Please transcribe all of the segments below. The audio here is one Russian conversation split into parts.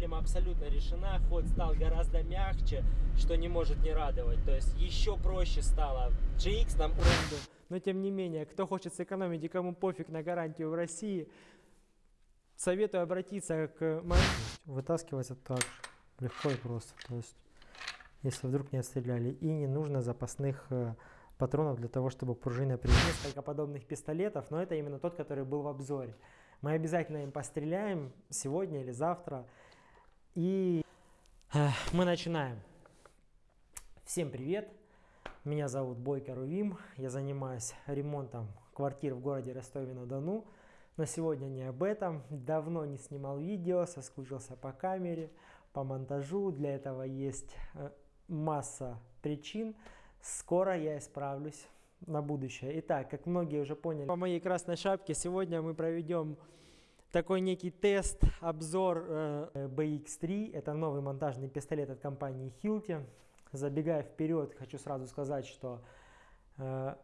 проблема абсолютно решена. Ход стал гораздо мягче, что не может не радовать. То есть еще проще стало. GX нам урон Но тем не менее, кто хочет сэкономить и кому пофиг на гарантию в России, советую обратиться к моему. Вытаскивается так же, легко и просто. То есть, если вдруг не отстреляли. И не нужно запасных э, патронов для того, чтобы пружина при несколько подобных пистолетов, но это именно тот, который был в обзоре. Мы обязательно им постреляем сегодня или завтра. И э, мы начинаем. Всем привет! Меня зовут Бойко Рувим. Я занимаюсь ремонтом квартир в городе Ростове-на-Дону. Но сегодня не об этом. Давно не снимал видео, соскучился по камере, по монтажу. Для этого есть э, масса причин. Скоро я исправлюсь на будущее. Итак, как многие уже поняли, по моей красной шапке сегодня мы проведем такой некий тест, обзор э, BX3. Это новый монтажный пистолет от компании Hilti. Забегая вперед, хочу сразу сказать, что э,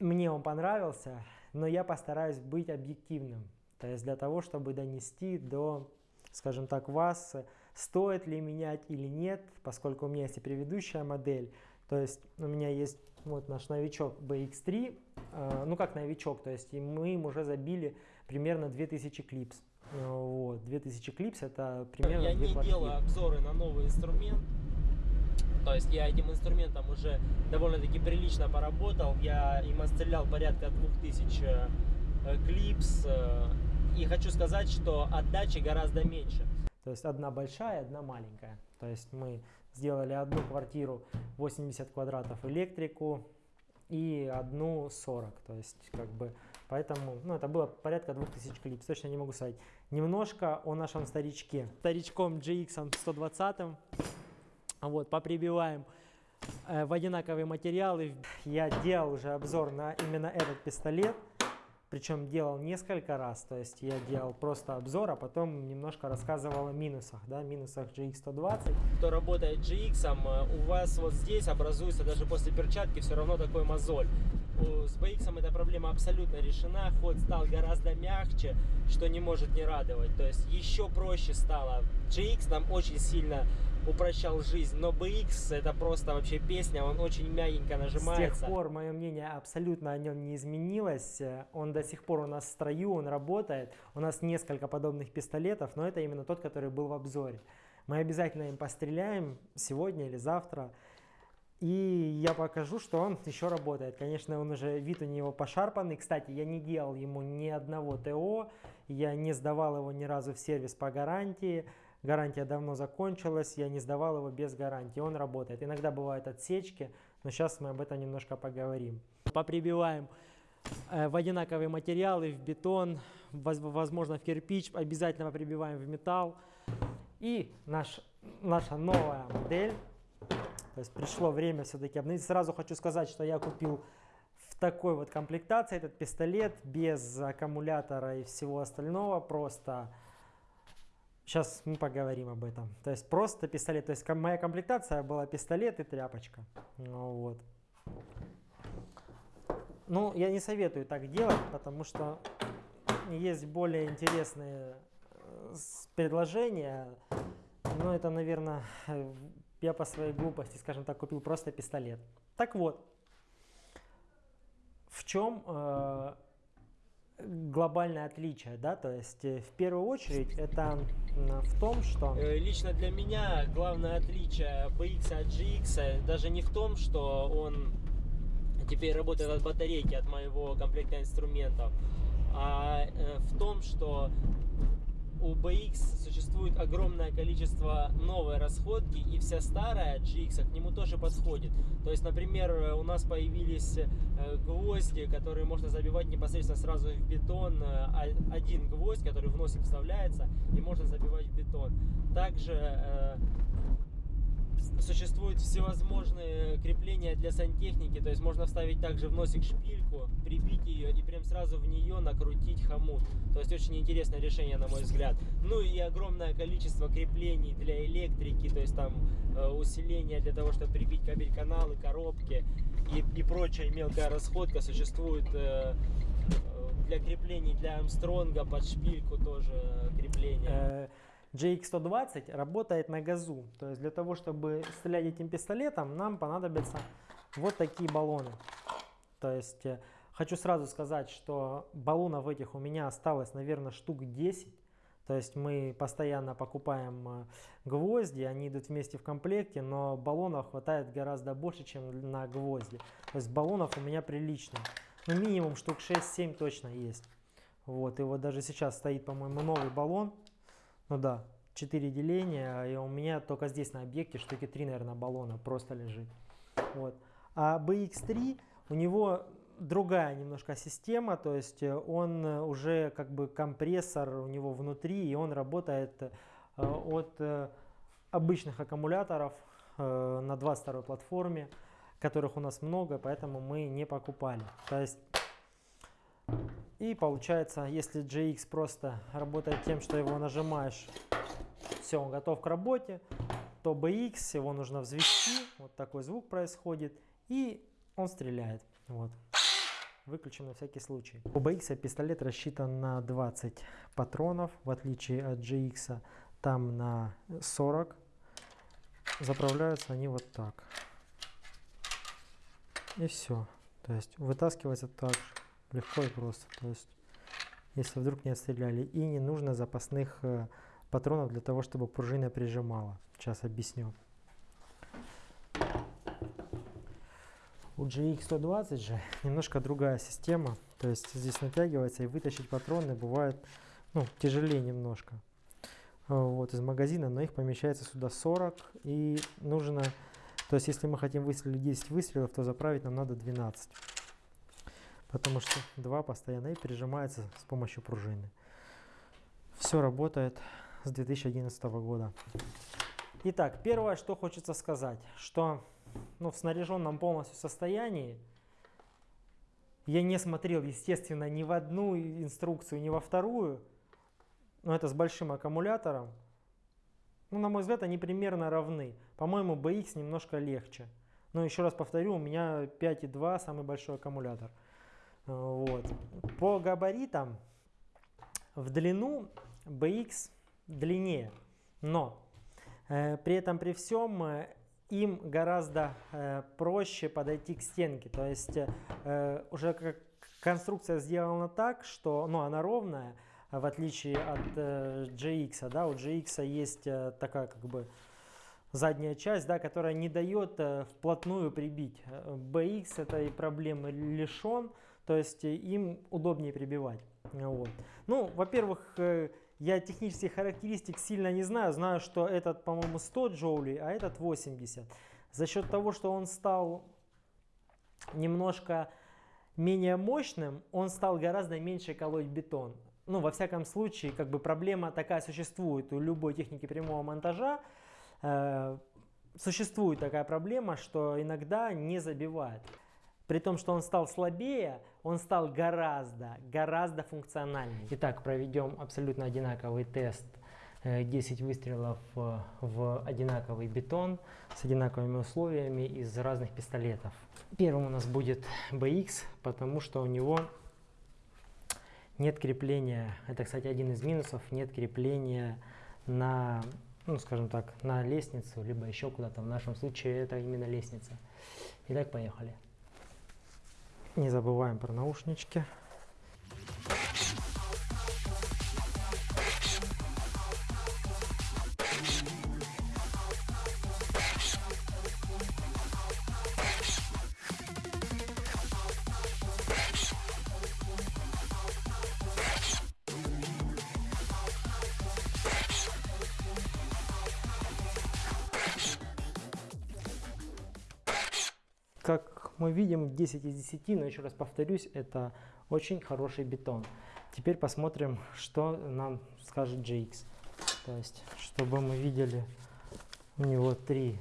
мне он понравился, но я постараюсь быть объективным. То есть для того, чтобы донести до, скажем так, вас, стоит ли менять или нет, поскольку у меня есть и предыдущая модель. То есть у меня есть вот наш новичок BX3, э, ну как новичок, то есть мы им уже забили примерно 2000 клипс. Вот, 2000 клипс это примерно Я не квартиры. делаю обзоры на новый инструмент. То есть я этим инструментом уже довольно-таки прилично поработал. Я им отстрелял порядка 2000 э, клипс. Э, и хочу сказать, что отдачи гораздо меньше. То есть одна большая, одна маленькая. То есть мы сделали одну квартиру 80 квадратов электрику и одну 40. То есть как бы поэтому, ну это было порядка 2000 клипс, точно не могу сказать. Немножко о нашем старичке. Старичком GX 120. Вот, поприбиваем э, в одинаковые материалы. Я делал уже обзор на именно этот пистолет. Причем делал несколько раз, то есть я делал просто обзор, а потом немножко рассказывал о минусах, да, минусах GX120. Кто работает GX, э, у вас вот здесь образуется даже после перчатки все равно такой мозоль. С BX эта проблема абсолютно решена, ход стал гораздо мягче, что не может не радовать. То есть еще проще стало. GX нам очень сильно упрощал жизнь, но BX это просто вообще песня, он очень мягенько нажимается. С тех пор мое мнение абсолютно о нем не изменилось. Он до сих пор у нас в строю, он работает. У нас несколько подобных пистолетов, но это именно тот, который был в обзоре. Мы обязательно им постреляем сегодня или завтра. И я покажу, что он еще работает. Конечно, он уже, вид у него пошарпанный. Кстати, я не делал ему ни одного ТО, я не сдавал его ни разу в сервис по гарантии. Гарантия давно закончилась, я не сдавал его без гарантии. Он работает. Иногда бывают отсечки, но сейчас мы об этом немножко поговорим. Поприбиваем э, в одинаковые материалы, в бетон, возможно в кирпич, обязательно прибиваем в металл. И наш, наша новая модель то есть пришло время все-таки обновить. Сразу хочу сказать, что я купил в такой вот комплектации этот пистолет без аккумулятора и всего остального. Просто сейчас мы поговорим об этом. То есть просто пистолет. То есть моя комплектация была пистолет и тряпочка. Ну, вот. Ну, я не советую так делать, потому что есть более интересные э, предложения. Но это, наверное, я по своей глупости, скажем так, купил просто пистолет. Так вот, в чем э, глобальное отличие, да, то есть э, в первую очередь это в том, что... Э, лично для меня главное отличие BX от GX даже не в том, что он теперь работает от батарейки, от моего комплекта инструментов, а э, в том, что у BX существует огромное количество новой расходки, и вся старая GX к нему тоже подходит. То есть, например, у нас появились э, гвозди, которые можно забивать непосредственно сразу в бетон. Э, один гвоздь, который в носик вставляется, и можно забивать в бетон. Также э, существуют всевозможные крепления для сантехники, то есть можно вставить также в носик шпильку, прибить ее и прям сразу в нее накрутить хомут. То есть очень интересное решение, на мой взгляд. Ну и огромное количество креплений для электрики, то есть там э, усиление для того, чтобы прибить кабель-каналы, коробки и, и прочая мелкая расходка существует э, э для креплений для Армстронга под шпильку тоже крепление. Э, GX120 работает на газу. То есть для того, чтобы стрелять этим пистолетом, нам понадобятся вот такие баллоны. То есть э, хочу сразу сказать, что баллонов этих у меня осталось, наверное, штук 10. То есть мы постоянно покупаем э, гвозди, они идут вместе в комплекте, но баллонов хватает гораздо больше, чем на гвозди. То есть баллонов у меня прилично. Ну, минимум штук 6-7 точно есть. Вот, и вот даже сейчас стоит, по-моему, новый баллон. Ну да, 4 деления, и у меня только здесь на объекте штуки 3, наверное, баллона просто лежит. Вот. А BX3, у него другая немножко система, то есть он уже как бы компрессор у него внутри, и он работает э, от э, обычных аккумуляторов э, на 22 платформе, которых у нас много, поэтому мы не покупали. То есть и получается, если GX просто работает тем, что его нажимаешь, все, он готов к работе, то BX его нужно взвести, вот такой звук происходит, и он стреляет. Вот. Выключим на всякий случай. У BX пистолет рассчитан на 20 патронов, в отличие от GX там на 40. Заправляются они вот так. И все. То есть вытаскивается так же легко и просто. То есть, если вдруг не отстреляли. И не нужно запасных э, патронов для того, чтобы пружина прижимала. Сейчас объясню. У GX120 же немножко другая система. То есть здесь натягивается и вытащить патроны бывает ну, тяжелее немножко. Э, вот из магазина, но их помещается сюда 40 и нужно, то есть если мы хотим выстрелить 10 выстрелов, то заправить нам надо 12 потому что два постоянно и пережимается с помощью пружины. Все работает с 2011 года. Итак, первое, что хочется сказать, что ну, в снаряженном полностью состоянии я не смотрел, естественно, ни в одну инструкцию, ни во вторую, но это с большим аккумулятором. Ну, на мой взгляд, они примерно равны. По-моему, BX немножко легче. Но еще раз повторю, у меня 5,2 самый большой аккумулятор – вот. По габаритам в длину BX длиннее, но э, при этом при всем э, им гораздо э, проще подойти к стенке. То есть э, уже как конструкция сделана так, что ну, она ровная, в отличие от э, GX. Да? У GX есть э, такая как бы задняя часть, да, которая не дает э, вплотную прибить. BX этой проблемы лишен. То есть э, им удобнее прибивать. Вот. Ну, во-первых, э, я технических характеристик сильно не знаю. Знаю, что этот, по-моему, 100 джоулей, а этот 80. За счет того, что он стал немножко менее мощным, он стал гораздо меньше колоть бетон. Ну, во всяком случае, как бы проблема такая существует у любой техники прямого монтажа. Э, существует такая проблема, что иногда не забивает. При том, что он стал слабее, он стал гораздо, гораздо функциональнее. Итак, проведем абсолютно одинаковый тест. 10 э, выстрелов э, в одинаковый бетон с одинаковыми условиями из разных пистолетов. Первым у нас будет BX, потому что у него нет крепления, это, кстати, один из минусов, нет крепления на, ну, скажем так, на лестницу, либо еще куда-то. В нашем случае это именно лестница. Итак, поехали. Не забываем про наушнички. 10 из 10, но еще раз повторюсь, это очень хороший бетон. Теперь посмотрим, что нам скажет GX. То есть, чтобы мы видели, у него три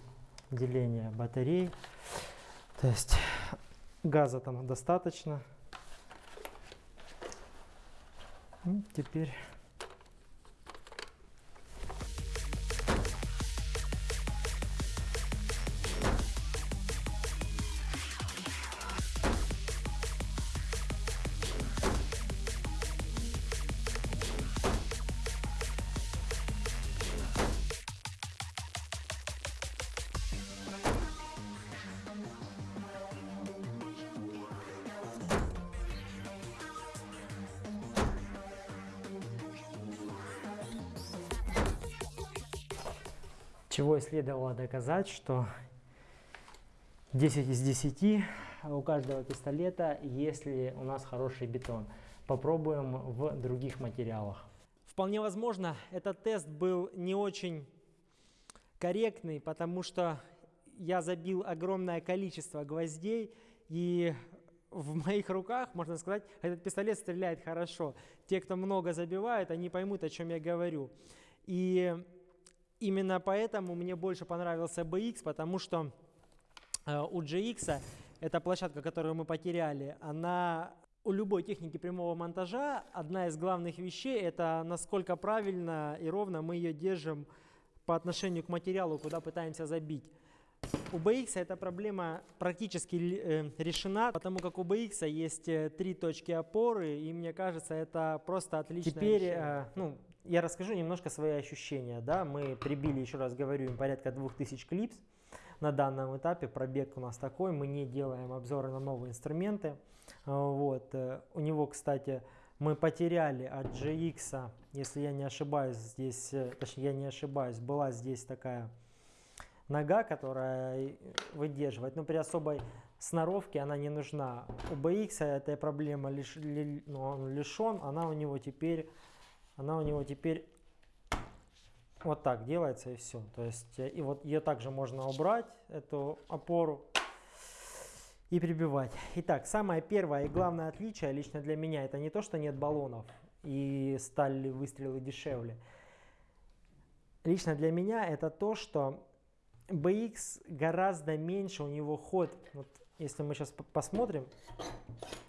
деления батарей. То есть, газа там достаточно. И теперь Чего и следовало доказать, что 10 из 10 у каждого пистолета, если у нас хороший бетон. Попробуем в других материалах. Вполне возможно, этот тест был не очень корректный, потому что я забил огромное количество гвоздей, и в моих руках, можно сказать, этот пистолет стреляет хорошо. Те, кто много забивает, они поймут, о чем я говорю. И именно поэтому мне больше понравился BX, потому что э, у GX, эта площадка, которую мы потеряли, она у любой техники прямого монтажа одна из главных вещей это насколько правильно и ровно мы ее держим по отношению к материалу, куда пытаемся забить. У BX эта проблема практически э, решена, потому как у BX есть э, три точки опоры, и мне кажется, это просто отлично. Теперь, э, ну, я расскажу немножко свои ощущения. Да? Мы прибили, еще раз говорю, им порядка 2000 клипс на данном этапе. Пробег у нас такой, мы не делаем обзоры на новые инструменты. Вот. У него, кстати, мы потеряли от GX, если я не ошибаюсь, здесь, точнее, я не ошибаюсь, была здесь такая нога, которая выдерживает. Но при особой сноровке она не нужна. У BX эта проблема лиш, ли, ну, он лишен, она у него теперь, она у него теперь вот так делается и все. То есть и вот ее также можно убрать эту опору и прибивать. Итак, самое первое и главное отличие лично для меня это не то, что нет баллонов и стали выстрелы дешевле. Лично для меня это то, что BX гораздо меньше у него ход. Вот, если мы сейчас посмотрим,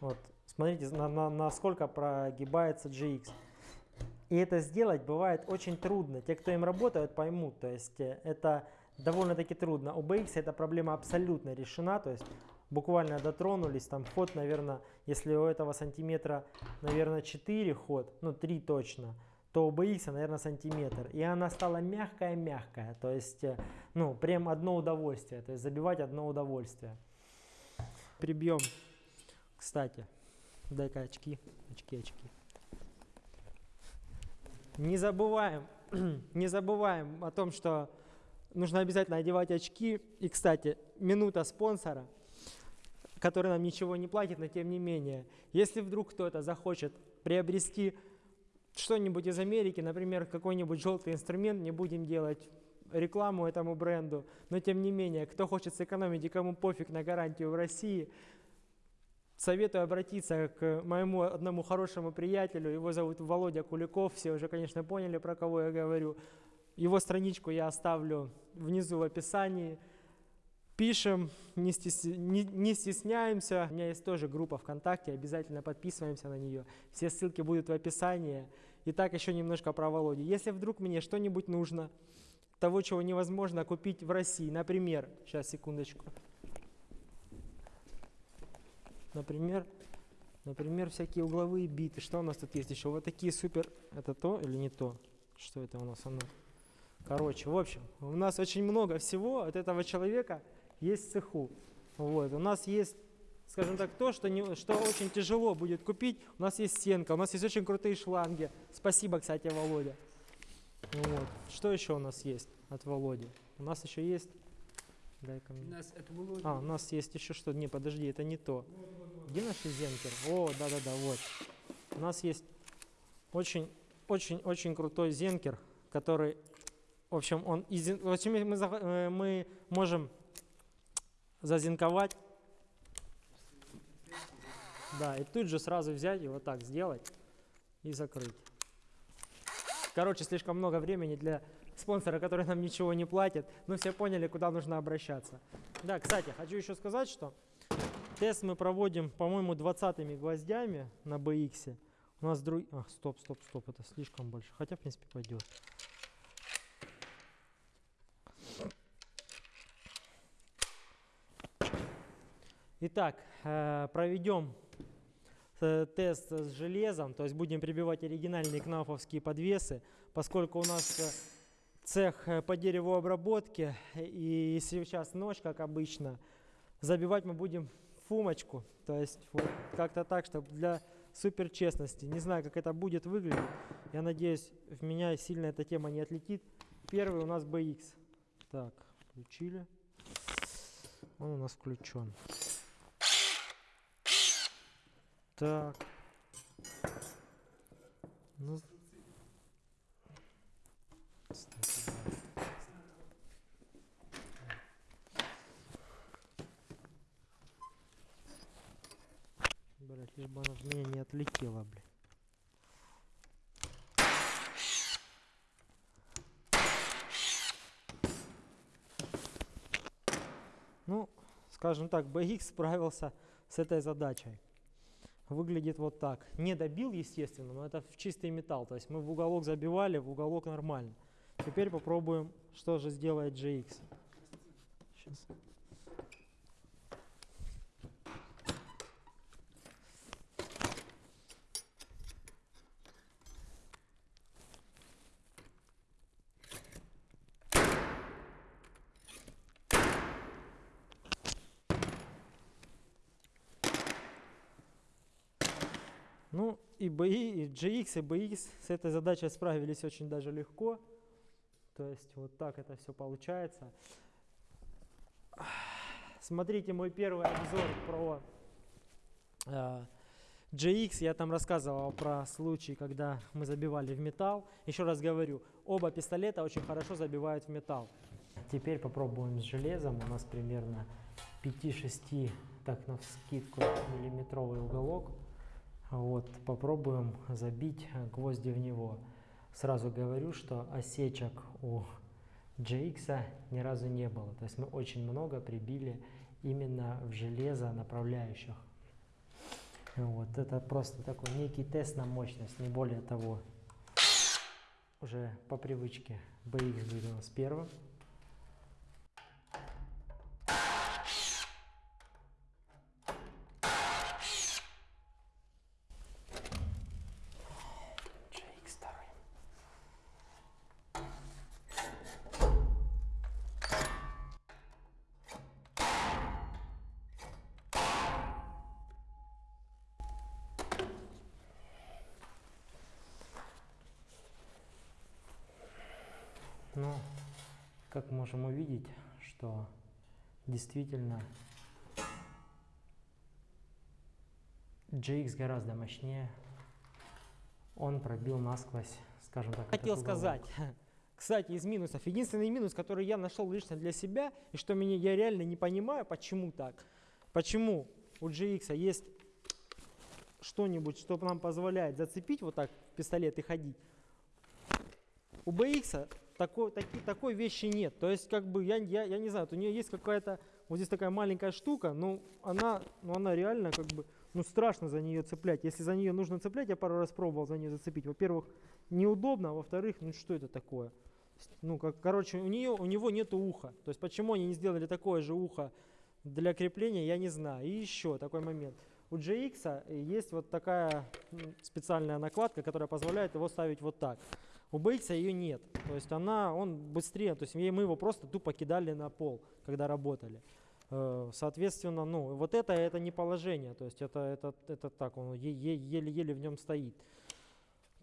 вот, смотрите, на, на, насколько прогибается GX. И это сделать бывает очень трудно. Те, кто им работают, поймут. То есть э, это довольно-таки трудно. У BX эта проблема абсолютно решена. То есть буквально дотронулись, там ход, наверное, если у этого сантиметра, наверное, 4 ход, ну 3 точно, то у BX, наверное, сантиметр. И она стала мягкая-мягкая. То есть, э, ну, прям одно удовольствие. То есть забивать одно удовольствие. Прибьем, кстати. Дай-ка очки, очки, очки. Не забываем, не забываем о том, что нужно обязательно одевать очки. И, кстати, минута спонсора, который нам ничего не платит, но тем не менее, если вдруг кто-то захочет приобрести что-нибудь из Америки, например, какой-нибудь желтый инструмент, не будем делать рекламу этому бренду, но тем не менее, кто хочет сэкономить и кому пофиг на гарантию в России, советую обратиться к моему одному хорошему приятелю, его зовут Володя Куликов, все уже, конечно, поняли, про кого я говорю. Его страничку я оставлю внизу в описании. Пишем, не, стес... не, не стесняемся. У меня есть тоже группа ВКонтакте, обязательно подписываемся на нее. Все ссылки будут в описании. Итак, еще немножко про Володю. Если вдруг мне что-нибудь нужно, того, чего невозможно купить в России, например, сейчас, секундочку. Например, например, всякие угловые биты. Что у нас тут есть еще? Вот такие супер... Это то или не то? Что это у нас? Оно? Короче, в общем, у нас очень много всего от этого человека есть в цеху. Вот. У нас есть, скажем так, то, что, не, что очень тяжело будет купить. У нас есть стенка, у нас есть очень крутые шланги. Спасибо, кстати, Володя. Вот. Что еще у нас есть от Володи? У нас еще есть... Дай-ка мне. У нас это Володя. А, у нас есть еще что? Не, подожди, это не то. Где наш зенкер? О, да-да-да, вот. У нас есть очень, очень, очень крутой зенкер, который, в общем, он, в общем, мы, э, мы можем зазинковать. Да, и тут же сразу взять и вот так сделать и закрыть. Короче, слишком много времени для спонсора, который нам ничего не платит. Но все поняли, куда нужно обращаться. Да, кстати, хочу еще сказать, что тест мы проводим, по-моему, 20 гвоздями на BX. У нас друг... А, стоп, стоп, стоп, это слишком больше. Хотя, в принципе, пойдет. Итак, э, проведем э, тест с железом, то есть будем прибивать оригинальные кнафовские подвесы, поскольку у нас э, цех по деревообработке, и сейчас ночь, как обычно, забивать мы будем фумочку, то есть вот как-то так, чтобы для супер честности. Не знаю, как это будет выглядеть, я надеюсь, в меня сильно эта тема не отлетит. Первый у нас BX. Так, включили. Он у нас включен. Так. Ну, кстати, да. Блять, лишь бы она в меня не отлетела, блядь. Ну, скажем так, BX справился с этой задачей. Выглядит вот так. Не добил, естественно, но это в чистый металл. То есть мы в уголок забивали, в уголок нормально. Теперь попробуем, что же сделает GX. Сейчас. Ну, и BI, и GX, и BX с этой задачей справились очень даже легко. То есть вот так это все получается. Смотрите мой первый обзор про э, GX. Я там рассказывал про случай, когда мы забивали в металл. Еще раз говорю, оба пистолета очень хорошо забивают в металл. Теперь попробуем с железом. У нас примерно 5-6, так на вскидку, миллиметровый уголок. Вот, попробуем забить гвозди в него. Сразу говорю, что осечек у GX ни разу не было. То есть мы очень много прибили именно в железо направляющих. Вот, это просто такой некий тест на мощность, не более того. Уже по привычке BX будет у первым. Ну, как можем увидеть, что действительно GX гораздо мощнее. Он пробил насквозь, скажем так. Хотел сказать, кстати, из минусов. Единственный минус, который я нашел лично для себя, и что меня я реально не понимаю, почему так. Почему у GX есть что-нибудь, что нам позволяет зацепить вот так пистолет и ходить. У BX такой, таки- такой вещи нет. То есть, как бы, я, я, я не знаю, у нее есть какая-то, вот здесь такая маленькая штука, но она, ну, она реально, как бы, ну, страшно за нее цеплять. Если за нее нужно цеплять, я пару раз пробовал за нее зацепить. Во-первых, неудобно, а во-вторых, ну, что это такое? Ну, как, короче, у, нее, у него нету уха. То есть, почему они не сделали такое же ухо для крепления, я не знаю. И еще такой момент. У GX есть вот такая специальная накладка, которая позволяет его ставить вот так. У BX ее нет. То есть она, он быстрее, то есть мы его просто тупо кидали на пол, когда работали. Э, Соответственно, ну, вот это, это не положение, то есть это, это, это так, он еле-еле в нем стоит.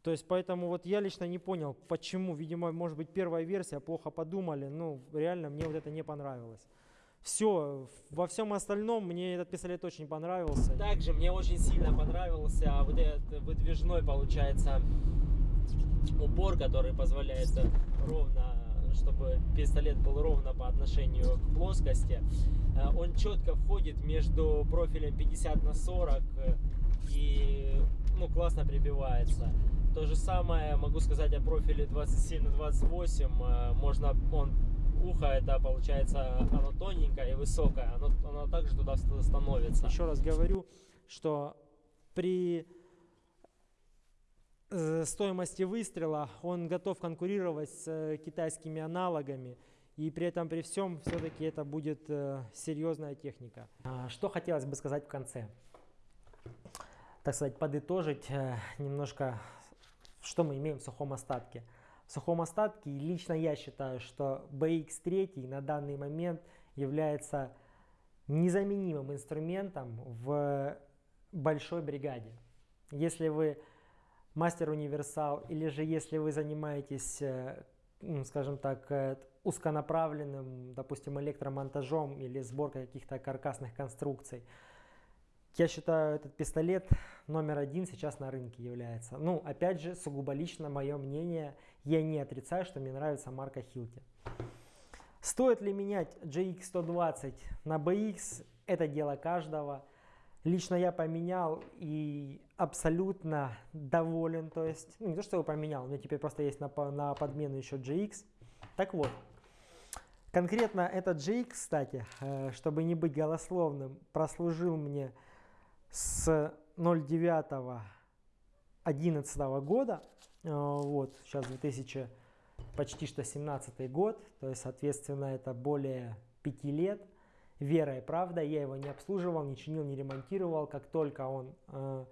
То есть поэтому вот я лично не понял, почему, видимо, может быть первая версия, плохо подумали, ну, реально мне вот это не понравилось. Все, во всем остальном мне этот пистолет очень понравился. Также мне очень сильно понравился вот этот выдвижной, получается, упор, который позволяет ровно, чтобы пистолет был ровно по отношению к плоскости. Э, Он четко входит между профилем 50 на 40 э, и ну, классно прибивается. То же самое могу сказать о профиле 27 на 28. Э, Можно он ухо это получается оно тоненькое и высокое, оно, оно также туда ст- становится. Еще раз говорю, что при стоимости выстрела он готов конкурировать с э, китайскими аналогами. И при этом, при всем, все-таки это будет э, серьезная техника. А, Что хотелось бы сказать в конце? Так сказать, подытожить э, немножко, что мы имеем в сухом остатке. В сухом остатке лично я считаю, что BX3 на данный момент является незаменимым инструментом в большой бригаде. Если вы мастер-универсал или же если вы занимаетесь, э, м, скажем так, э, узконаправленным, допустим, электромонтажом или сборкой каких-то каркасных конструкций. Я считаю, этот пистолет номер один сейчас на рынке является. Ну, опять же, сугубо лично мое мнение, я не отрицаю, что мне нравится марка Hilti. Стоит ли менять GX120 на BX, это дело каждого. Лично я поменял и абсолютно доволен. То есть, ну не то, что его поменял, у меня теперь просто есть на, на подмену еще GX. Так вот, конкретно этот GX, кстати, э, чтобы не быть голословным, прослужил мне с 09 11 года. Э, вот, сейчас 2000 почти что 17 год, то есть, соответственно, это более 5 лет. Вера и правда, я его не обслуживал, не чинил, не ремонтировал. Как только он э,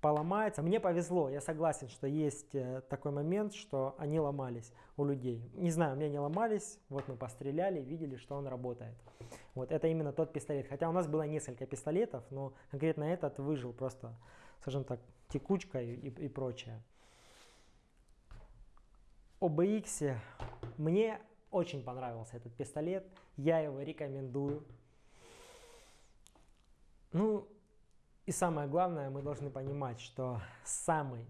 поломается, мне повезло, я согласен, что есть э, такой момент, что они ломались у людей. Не знаю, у меня не ломались, вот мы постреляли, видели, что он работает. Вот это именно тот пистолет. Хотя у нас было несколько пистолетов, но конкретно этот выжил просто, скажем так, текучка и, и, и прочее. OBX мне очень понравился этот пистолет, я его рекомендую. Ну и самое главное, мы должны понимать, что самый,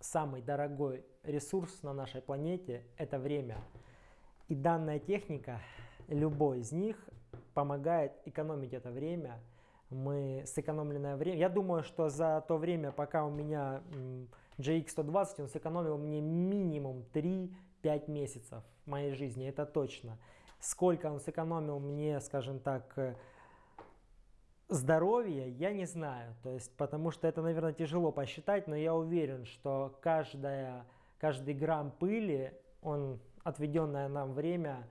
самый дорогой ресурс на нашей планете это время. И данная техника, любой из них, помогает экономить это время. Мы сэкономленное время. Я думаю, что за то время, пока у меня GX120, он сэкономил мне минимум 3-5 месяцев моей жизни, это точно. Сколько он сэкономил мне, скажем так, здоровья, я не знаю. То есть, потому что это, наверное, тяжело посчитать, но я уверен, что каждая, каждый грамм пыли, он отведенное нам время,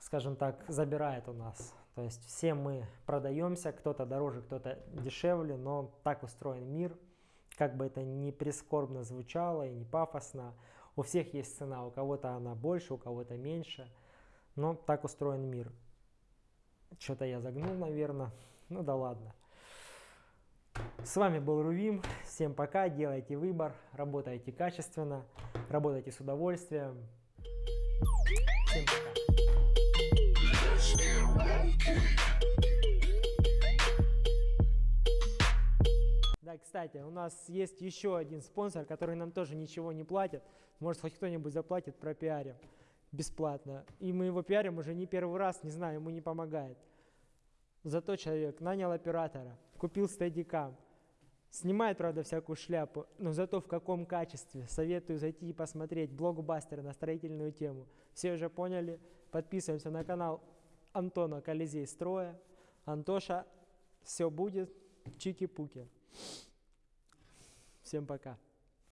скажем так, забирает у нас. То есть все мы продаемся, кто-то дороже, кто-то дешевле, но так устроен мир – как бы это ни прискорбно звучало и не пафосно, у всех есть цена, у кого-то она больше, у кого-то меньше, но так устроен мир. Что-то я загнул, наверное, ну да ладно. С вами был Рувим, всем пока, делайте выбор, работайте качественно, работайте с удовольствием. Всем пока. Да, кстати, у нас есть еще один спонсор, который нам тоже ничего не платит. Может, хоть кто-нибудь заплатит, пропиарим бесплатно. И мы его пиарим уже не первый раз, не знаю, ему не помогает. Зато человек нанял оператора, купил стадикам, снимает, правда, всякую шляпу, но зато в каком качестве. Советую зайти и посмотреть блокбастер на строительную тему. Все уже поняли? Подписываемся на канал Антона Колизей Строя. Антоша, все будет, чики-пуки. Всем пока.